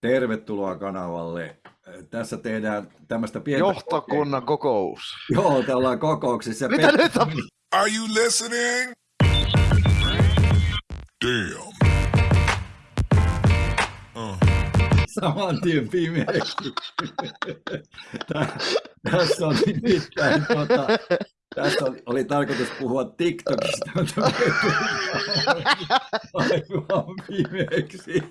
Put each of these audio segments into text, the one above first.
Tervetuloa kanavalle. Tässä tehdään tämmöistä pientä... Johtokunnan kokous. Joo, te ollaan kokouksissa. Mitä nyt on? Are you listening? Damn. Uh. Saman tien pimeäksi. Tä- Tässä on nimittäin tota, tässä oli, oli tarkoitus puhua TikTokista, mutta aivan pimeäksi.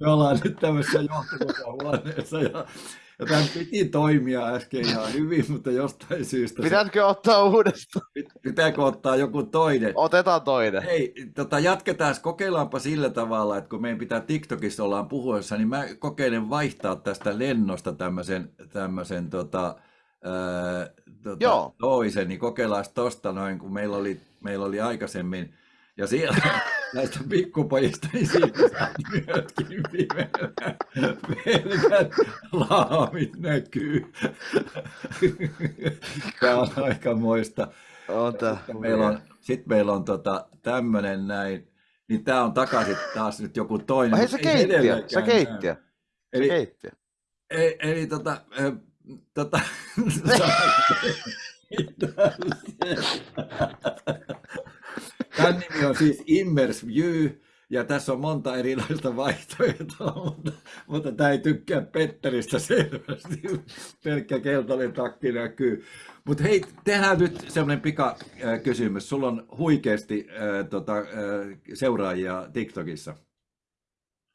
Me ollaan nyt tämmöisessä johtokuntahuoneessa ja, ja tämän piti toimia äsken ihan hyvin, mutta jostain syystä se, Pitäisikö ottaa uudestaan? pit- pitääkö ottaa joku toinen. Otetaan toinen. Hei, tota, jatketaan, kokeillaanpa sillä tavalla, että kun meidän pitää TikTokissa ollaan puhuessa, niin mä kokeilen vaihtaa tästä lennosta tämmöisen, tämmöisen tota, ää, tota, Joo. toisen, niin kokeillaan tosta noin, kun meillä oli, meillä oli aikaisemmin, ja siellä näistä pikkupojista, niin siitä saa myöskin pelkät laamit näkyy. Tämä on aika moista. Sitten meillä on, sit meillä on tota, tämmönen näin, niin tää on takaisin taas nyt joku toinen. Ai se ei keittiö, se keittiö, se Eli, keittiö. eli, eli tota, tota, Tämän nimi on siis Immers View, ja tässä on monta erilaista vaihtoehtoa, mutta, mutta tämä ei tykkää Petteristä selvästi. Pelkkä keltainen takki näkyy. Mutta hei, tehdään nyt semmoinen pika äh, kysymys. Sulla on huikeasti äh, tota, äh, seuraajia TikTokissa.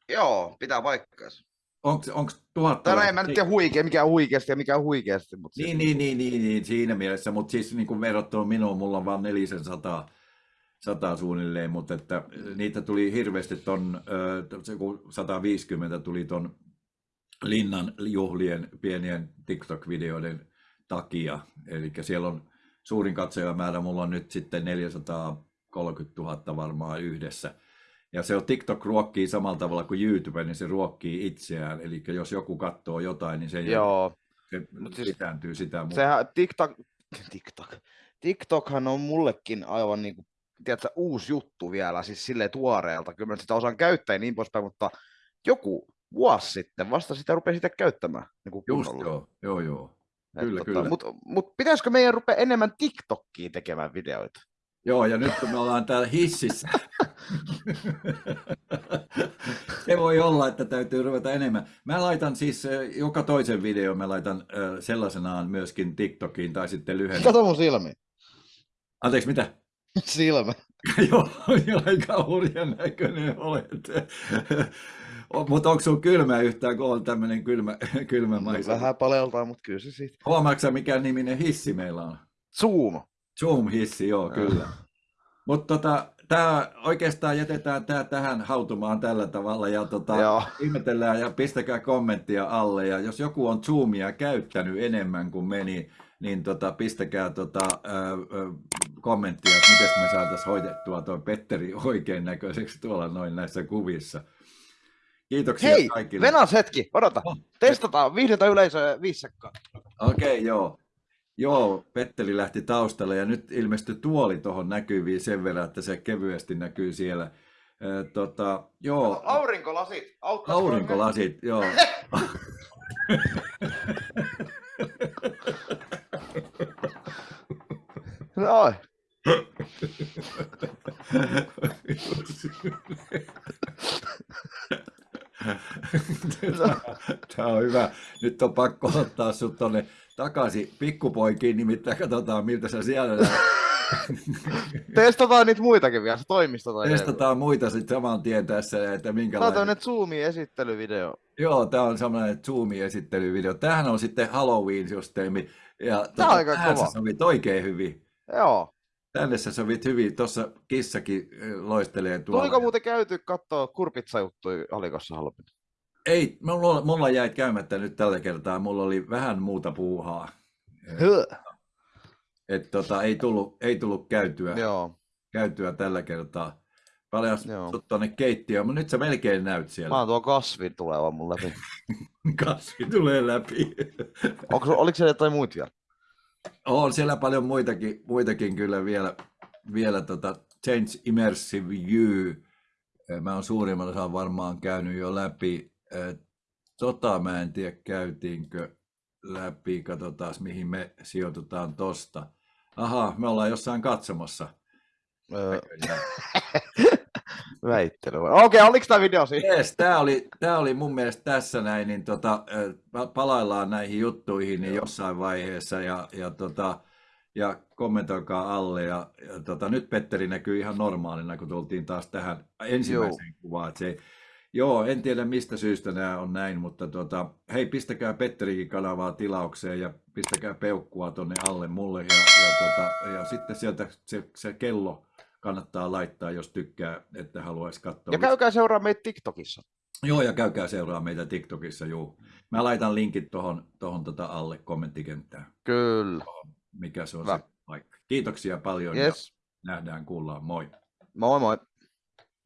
Joo, pitää paikkaansa. Onko tuhatta? Tai no en mä nyt tiedä huikea, mikä on huikeasti ja mikä on huikeasti. Mutta Niin, niin, niin, niin, niin, siinä mielessä, mutta siis niin kuin verrattuna minuun, mulla on vaan nelisen sataa, sataa suunnilleen, mutta että niitä tuli hirveästi ton, ö, se kun 150 tuli ton Linnan juhlien pienien TikTok-videoiden takia, eli siellä on suurin katsojamäärä, mulla on nyt sitten 430 000 varmaan yhdessä. Ja se on TikTok ruokkii samalla tavalla kuin YouTube, niin se ruokkii itseään. Eli jos joku katsoo jotain, niin se, Joo, se Mut siis- lisääntyy sitä mukaan. sehän TikTok, TikTok, TikTokhan on mullekin aivan niin kuin, tiedätkö, uusi juttu vielä, siis silleen tuoreelta. Kyllä mä sitä osaan käyttää ja niin poispäin, mutta joku vuosi sitten vasta sitä rupesin sitä käyttämään. Niin kuin Just kunnolla. joo, joo, joo. Et Kyllä, tota, kyllä. Mutta mut pitäisikö meidän rupea enemmän TikTokkiin tekemään videoita? Joo, ja nyt kun me ollaan täällä hississä, se voi olla, että täytyy ruveta enemmän. Mä laitan siis joka toisen videon, mä laitan sellaisenaan myöskin TikTokiin tai sitten lyhyen. Kato mun silmiin. Anteeksi, mitä? Silmä. Joo, aika hurjan näköinen olet. Mutta onko sun kylmä yhtään, kun on tämmöinen kylmä, kylmä maisa? Vähän paleltaa, mutta kyllä se siitä. Huomaatko mikä niminen hissi meillä on? Zoom. Zoom-hissi, joo, kyllä. Mutta tota, tää, oikeastaan jätetään tämä tähän hautumaan tällä tavalla ja tota, Joo. ihmetellään ja pistäkää kommenttia alle. Ja jos joku on Zoomia käyttänyt enemmän kuin me, niin, tota, pistäkää tota, ää, ää, kommenttia, että miten me saataisiin hoidettua tuo Petteri oikein näköiseksi tuolla noin näissä kuvissa. Kiitoksia Hei, kaikille. Venas hetki, odota. Oh, Testataan, viihdytä yleisöä viisi. Okei, okay, joo. Joo, Petteli lähti taustalle ja nyt ilmestyi tuoli tuohon näkyviin sen verran, että se kevyesti näkyy siellä. Ö, Tota, joo, Aurinkolasit. ne? aurinkolasit, joo. Noin. Tämä on hyvä. Nyt on pakko ottaa sut tonne takaisin pikkupoikiin, nimittäin katsotaan miltä sä siellä. Testataan niitä muitakin vielä, se toimisto tai Testataan muita sitten saman tien tässä, että Tämä on minkälainen. tämmönen Zoomin esittelyvideo. Joo, tämä on semmoinen Zoom-esittelyvideo. Tämähän on sitten Halloween-systeemi. Ja Tää on aika tähän kova. sä sovit oikein hyvin. Joo. Tänne sä sovit hyvin. Tuossa kissakin loistelee tuolla. Tuliko muuten käyty kattoo kurpitsajuttuja Alikossa halpin? Ei, mulla, mulla jäi käymättä nyt tällä kertaa. Mulla oli vähän muuta puuhaa. Et tota, ei, tullut, ei tullut käytyä, Joo. käytyä tällä kertaa. Paljon sut tuonne keittiöön, mutta nyt sä melkein näyt Mä siellä. oon tuo kasvi tuleva mun läpi. Kasvi tulee läpi. Onko, oliko siellä jotain muita vielä? On siellä paljon muitakin, muitakin kyllä vielä, vielä tota Change Immersive View. Mä oon suurimman osan varmaan käynyt jo läpi. Tota mä en tiedä, käytiinkö läpi. Katsotaan, mihin me sijoitutaan tosta. Aha, me ollaan jossain katsomassa. Öö, väittely. Okei, oliko tämä video siinä? Jees, tämä oli, tää oli mun mielestä tässä näin, niin tota, palaillaan näihin juttuihin niin jossain vaiheessa ja, ja, tota, ja kommentoikaa alle. Ja, ja tota, nyt Petteri näkyy ihan normaalina, kun tultiin taas tähän ensimmäiseen kuvaan. että Se, joo, en tiedä mistä syystä nämä on näin, mutta tota, hei, pistäkää Petterikin kanavaa tilaukseen ja pistäkää peukkua tonne alle mulle. Ja, ja, tota, ja sitten sieltä se, se kello kannattaa laittaa, jos tykkää, että haluaisi katsoa. Ja käykää seuraa meitä TikTokissa. Joo, ja käykää seuraa meitä TikTokissa, juu. Mä laitan linkit tuohon tohon tota alle kommenttikenttään, Kyllä. mikä se on Hyvä. se paikka. Kiitoksia paljon Yes. ja nähdään, kuullaan, moi. Moi moi.